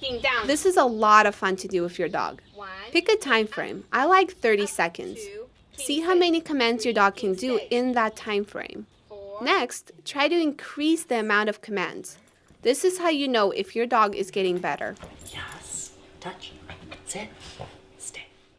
Down. This is a lot of fun to do with your dog. Pick a time frame. I like 30 seconds. See how many commands your dog can do in that time frame. Next, try to increase the amount of commands. This is how you know if your dog is getting better. Yes. Touch. Sit.